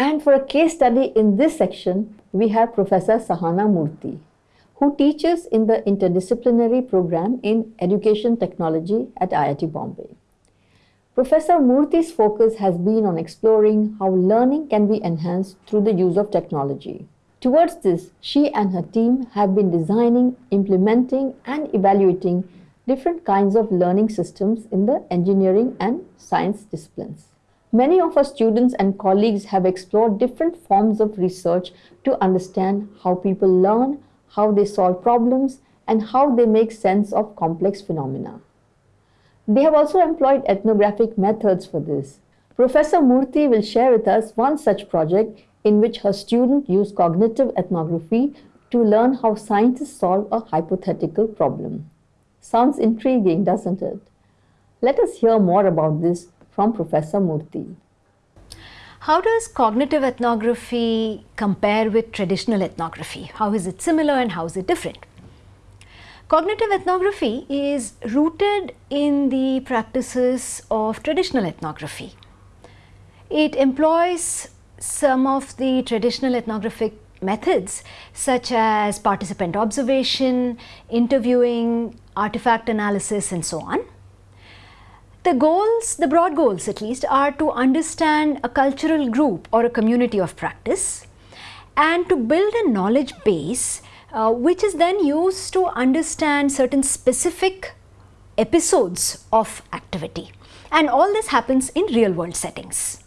And for a case study in this section, we have Professor Sahana Murthy, who teaches in the interdisciplinary program in Education Technology at IIT Bombay. Professor Murthy's focus has been on exploring how learning can be enhanced through the use of technology. Towards this, she and her team have been designing, implementing, and evaluating different kinds of learning systems in the engineering and science disciplines. Many of our students and colleagues have explored different forms of research to understand how people learn, how they solve problems, and how they make sense of complex phenomena. They have also employed ethnographic methods for this. Professor Murthy will share with us one such project in which her student used cognitive ethnography to learn how scientists solve a hypothetical problem. Sounds intriguing, doesn't it? Let us hear more about this from Professor Murthy. How does cognitive ethnography compare with traditional ethnography? How is it similar and how is it different? Cognitive ethnography is rooted in the practices of traditional ethnography. It employs some of the traditional ethnographic methods such as participant observation, interviewing, artifact analysis and so on. The goals, the broad goals at least, are to understand a cultural group or a community of practice and to build a knowledge base uh, which is then used to understand certain specific episodes of activity and all this happens in real world settings.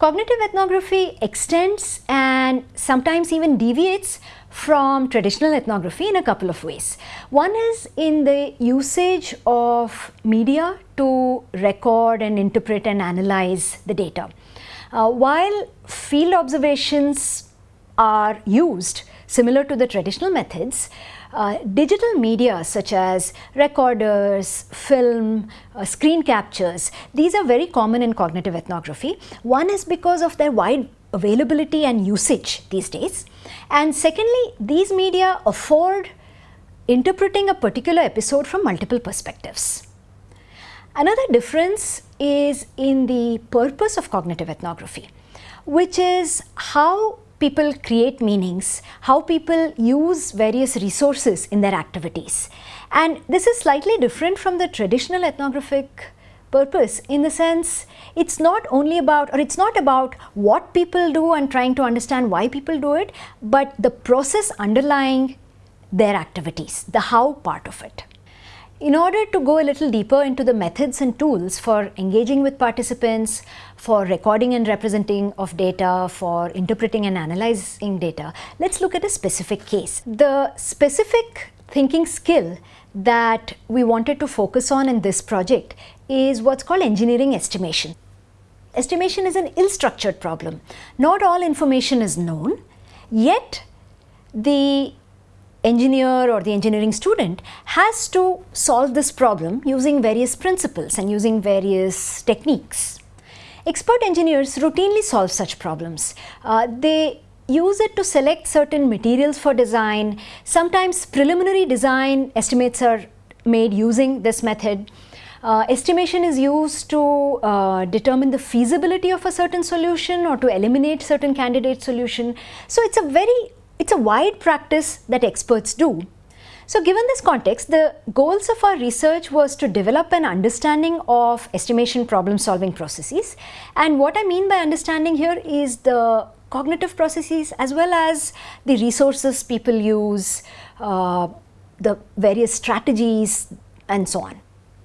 Cognitive ethnography extends and sometimes even deviates from traditional ethnography in a couple of ways. One is in the usage of media to record and interpret and analyze the data. Uh, while field observations are used similar to the traditional methods, uh, digital media such as recorders, film, uh, screen captures, these are very common in cognitive ethnography. One is because of their wide availability and usage these days. And secondly, these media afford interpreting a particular episode from multiple perspectives. Another difference is in the purpose of cognitive ethnography, which is how people create meanings, how people use various resources in their activities. And this is slightly different from the traditional ethnographic purpose in the sense it's not only about or it's not about what people do and trying to understand why people do it, but the process underlying their activities, the how part of it. In order to go a little deeper into the methods and tools for engaging with participants, for recording and representing of data, for interpreting and analyzing data, let's look at a specific case. The specific thinking skill that we wanted to focus on in this project is what's called engineering estimation. Estimation is an ill-structured problem. Not all information is known, yet the engineer or the engineering student has to solve this problem using various principles and using various techniques. Expert engineers routinely solve such problems. Uh, they use it to select certain materials for design. Sometimes preliminary design estimates are made using this method. Uh, estimation is used to uh, determine the feasibility of a certain solution or to eliminate certain candidate solution. So, it is a very it's a wide practice that experts do. So given this context, the goals of our research was to develop an understanding of estimation problem solving processes. And what I mean by understanding here is the cognitive processes as well as the resources people use, uh, the various strategies and so on.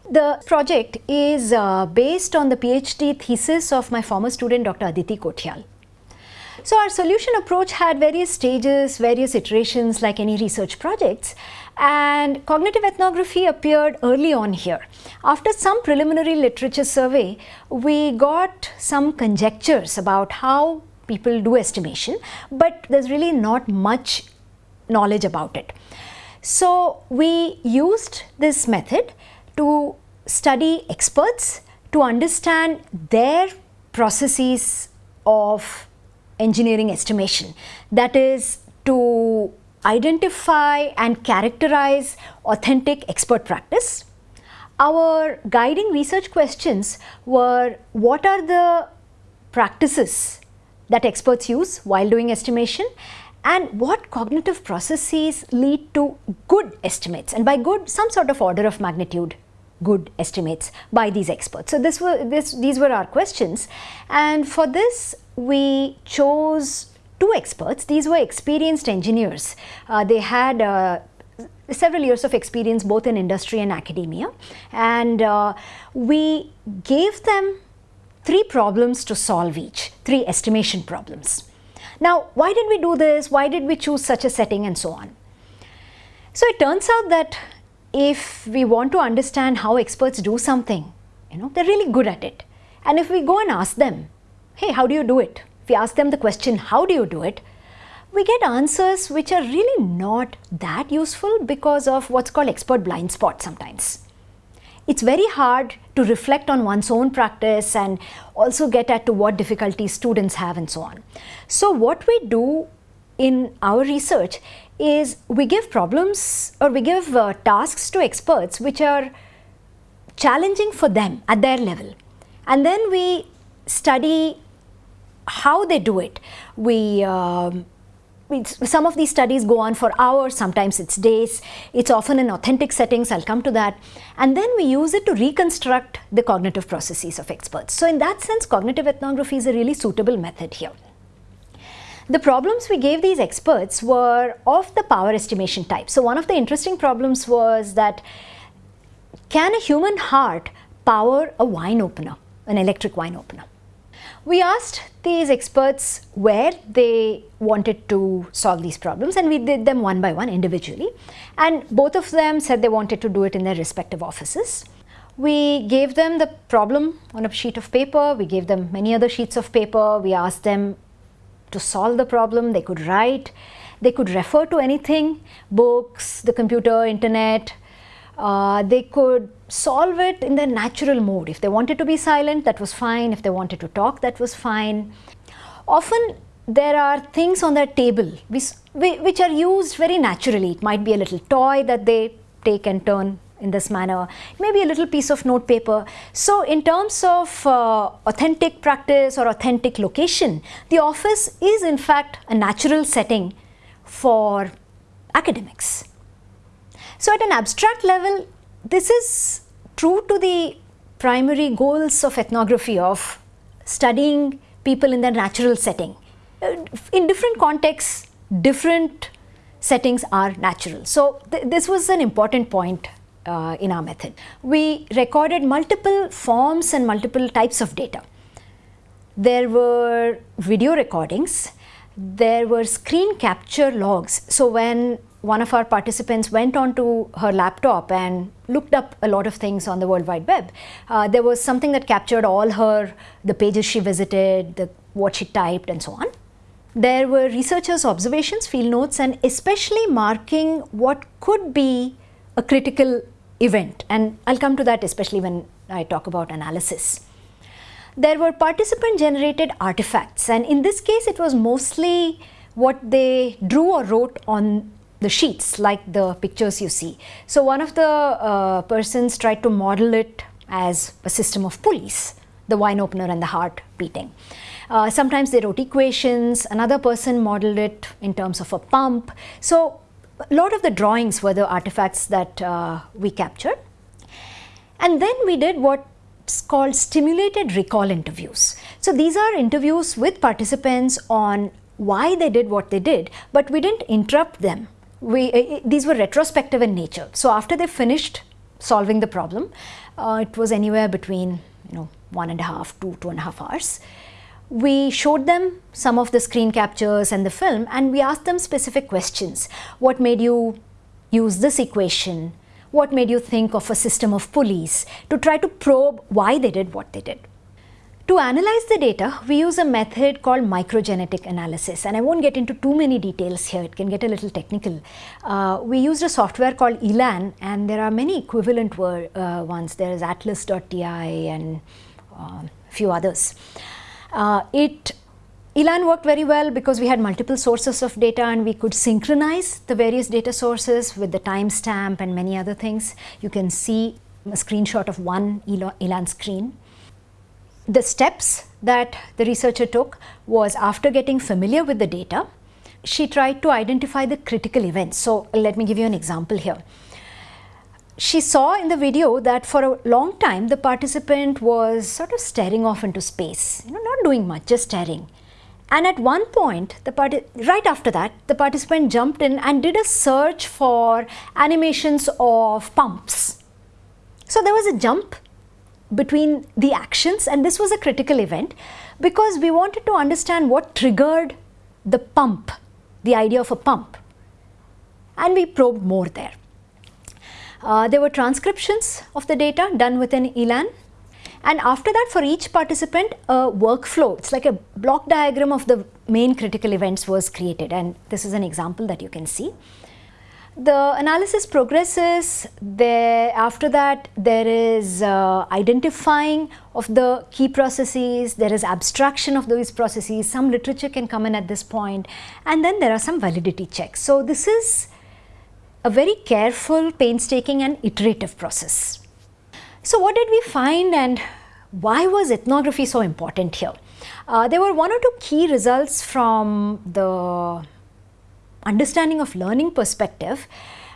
The project is uh, based on the PhD thesis of my former student Dr. Aditi Kothiyal. So our solution approach had various stages, various iterations like any research projects and cognitive ethnography appeared early on here. After some preliminary literature survey, we got some conjectures about how people do estimation, but there's really not much knowledge about it. So we used this method to study experts to understand their processes of engineering estimation that is to identify and characterize authentic expert practice. Our guiding research questions were what are the practices that experts use while doing estimation and what cognitive processes lead to good estimates. And by good some sort of order of magnitude good estimates by these experts. So, this were this these were our questions. And for this we chose two experts. These were experienced engineers. Uh, they had uh, several years of experience both in industry and academia. And uh, we gave them three problems to solve each three estimation problems. Now, why did we do this? Why did we choose such a setting and so on? So, it turns out that if we want to understand how experts do something, you know, they're really good at it. And if we go and ask them, hey, how do you do it? If we ask them the question, how do you do it? We get answers which are really not that useful because of what's called expert blind spot sometimes. It's very hard to reflect on one's own practice and also get at to what difficulties students have and so on. So what we do in our research is we give problems or we give uh, tasks to experts which are challenging for them at their level and then we study how they do it. We um, some of these studies go on for hours, sometimes it's days. It's often in authentic settings, I'll come to that. And then we use it to reconstruct the cognitive processes of experts. So in that sense, cognitive ethnography is a really suitable method here. The problems we gave these experts were of the power estimation type. So one of the interesting problems was that can a human heart power a wine opener, an electric wine opener? We asked these experts where they wanted to solve these problems and we did them one by one individually. And both of them said they wanted to do it in their respective offices. We gave them the problem on a sheet of paper, we gave them many other sheets of paper, we asked them to solve the problem, they could write, they could refer to anything, books, the computer, internet, uh, they could solve it in their natural mode. If they wanted to be silent, that was fine. If they wanted to talk, that was fine. Often there are things on their table which, are used very naturally. It might be a little toy that they take and turn in this manner, maybe a little piece of note paper. So in terms of uh, authentic practice or authentic location, the office is in fact a natural setting for academics. So at an abstract level, this is true to the primary goals of ethnography of studying people in their natural setting. Uh, in different contexts, different settings are natural. So th this was an important point uh, in our method. We recorded multiple forms and multiple types of data. There were video recordings, there were screen capture logs. So when one of our participants went onto her laptop and looked up a lot of things on the World Wide Web, uh, there was something that captured all her, the pages she visited, the, what she typed and so on. There were researchers' observations, field notes and especially marking what could be a critical event and I'll come to that especially when I talk about analysis. There were participant generated artifacts and in this case it was mostly what they drew or wrote on the sheets like the pictures you see. So one of the uh, persons tried to model it as a system of pulleys, the wine opener and the heart beating. Uh, sometimes they wrote equations, another person modeled it in terms of a pump. So a lot of the drawings were the artifacts that uh, we captured. And then we did what's called stimulated recall interviews. So these are interviews with participants on why they did what they did, but we didn't interrupt them. We, uh, these were retrospective in nature. So after they finished solving the problem, uh, it was anywhere between you know one and a half to two and a half hours we showed them some of the screen captures and the film and we asked them specific questions. What made you use this equation? What made you think of a system of pulleys? To try to probe why they did what they did. To analyze the data, we use a method called microgenetic analysis and I won't get into too many details here, it can get a little technical. Uh, we used a software called ELAN and there are many equivalent uh, ones, there is atlas.ti and uh, a few others. Uh, it ELAN worked very well because we had multiple sources of data and we could synchronize the various data sources with the timestamp and many other things. You can see a screenshot of one ELAN screen. The steps that the researcher took was after getting familiar with the data, she tried to identify the critical events. So let me give you an example here. She saw in the video that for a long time the participant was sort of staring off into space, you know, not doing much, just staring. And at one point, the right after that, the participant jumped in and did a search for animations of pumps. So there was a jump between the actions and this was a critical event because we wanted to understand what triggered the pump, the idea of a pump. And we probed more there. Uh, there were transcriptions of the data done within ELAN and after that for each participant a workflow, it's like a block diagram of the main critical events was created and this is an example that you can see. The analysis progresses, there, after that there is uh, identifying of the key processes, there is abstraction of those processes, some literature can come in at this point and then there are some validity checks. So this is a very careful, painstaking and iterative process. So what did we find and why was ethnography so important here? Uh, there were one or two key results from the understanding of learning perspective,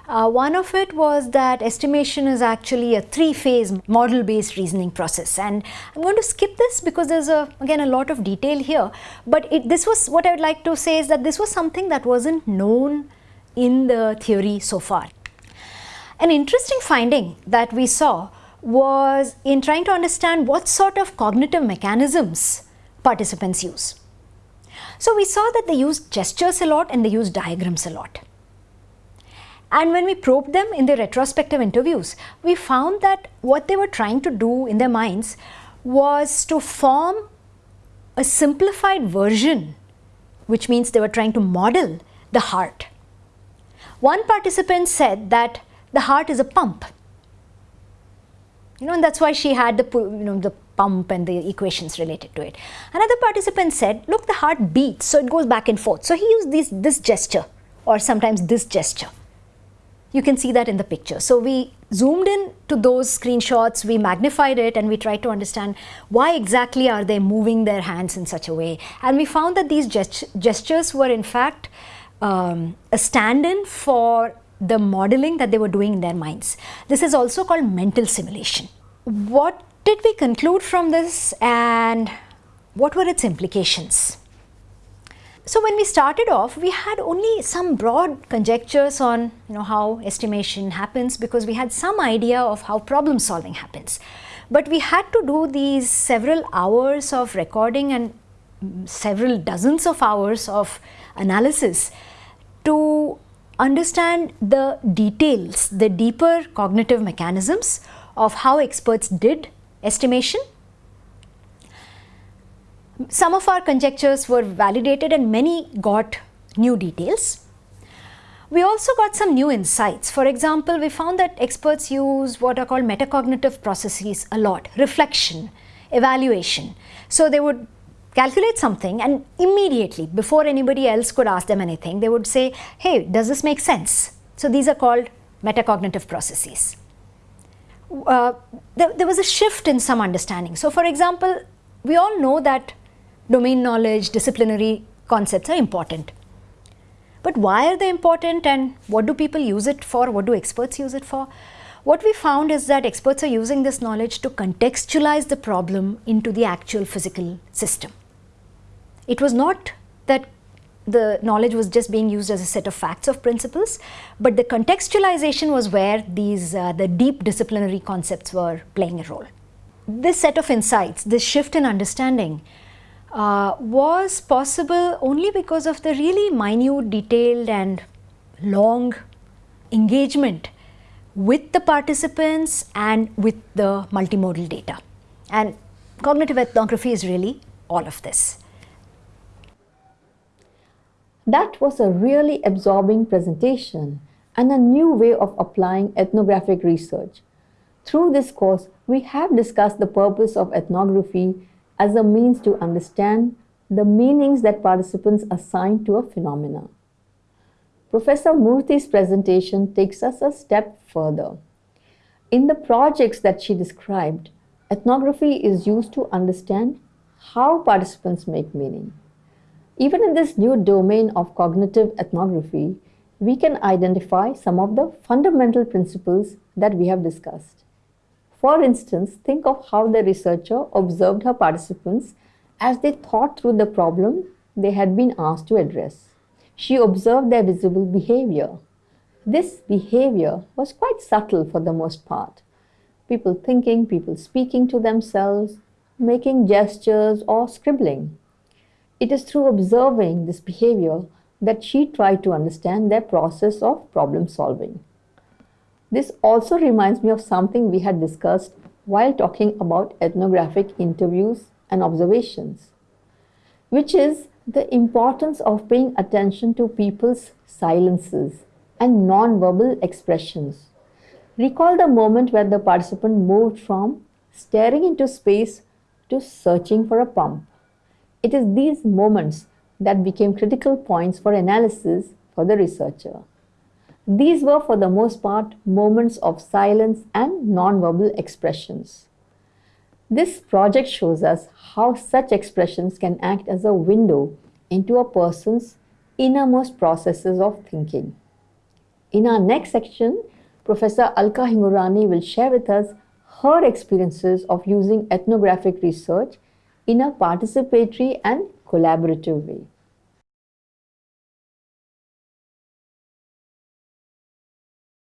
uh, one of it was that estimation is actually a three-phase model-based reasoning process and I'm going to skip this because there's a again a lot of detail here but it, this was what I would like to say is that this was something that wasn't known in the theory so far. An interesting finding that we saw was in trying to understand what sort of cognitive mechanisms participants use. So we saw that they used gestures a lot and they used diagrams a lot. And when we probed them in the retrospective interviews, we found that what they were trying to do in their minds was to form a simplified version, which means they were trying to model the heart. One participant said that the heart is a pump. You know, and that's why she had the, you know, the pump and the equations related to it. Another participant said, look, the heart beats, so it goes back and forth. So he used this, this gesture or sometimes this gesture. You can see that in the picture. So we zoomed in to those screenshots, we magnified it and we tried to understand why exactly are they moving their hands in such a way. And we found that these gest gestures were in fact um, a stand-in for the modeling that they were doing in their minds. This is also called mental simulation. What did we conclude from this and what were its implications? So when we started off, we had only some broad conjectures on you know, how estimation happens because we had some idea of how problem solving happens. But we had to do these several hours of recording and several dozens of hours of analysis to understand the details, the deeper cognitive mechanisms of how experts did estimation. Some of our conjectures were validated and many got new details. We also got some new insights. For example, we found that experts use what are called metacognitive processes a lot, reflection, evaluation. So they would calculate something and immediately, before anybody else could ask them anything, they would say, hey, does this make sense? So these are called metacognitive processes uh, there, there was a shift in some understanding. So for example, we all know that domain knowledge, disciplinary concepts are important. But why are they important and what do people use it for? What do experts use it for? What we found is that experts are using this knowledge to contextualize the problem into the actual physical system. It was not that the knowledge was just being used as a set of facts of principles, but the contextualization was where these uh, the deep disciplinary concepts were playing a role. This set of insights, this shift in understanding uh, was possible only because of the really minute, detailed and long engagement with the participants and with the multimodal data. And cognitive ethnography is really all of this. That was a really absorbing presentation and a new way of applying ethnographic research. Through this course, we have discussed the purpose of ethnography as a means to understand the meanings that participants assign to a phenomena. Professor Murthy's presentation takes us a step further. In the projects that she described, ethnography is used to understand how participants make meaning. Even in this new domain of cognitive ethnography, we can identify some of the fundamental principles that we have discussed. For instance, think of how the researcher observed her participants as they thought through the problem they had been asked to address. She observed their visible behavior. This behavior was quite subtle for the most part. People thinking, people speaking to themselves, making gestures or scribbling. It is through observing this behavior that she tried to understand their process of problem solving. This also reminds me of something we had discussed while talking about ethnographic interviews and observations, which is the importance of paying attention to people's silences and non-verbal expressions. Recall the moment where the participant moved from staring into space to searching for a pump. It is these moments that became critical points for analysis for the researcher. These were for the most part moments of silence and non-verbal expressions. This project shows us how such expressions can act as a window into a person's innermost processes of thinking. In our next section, Professor Alka Hingorani will share with us her experiences of using ethnographic research in a participatory and collaborative way.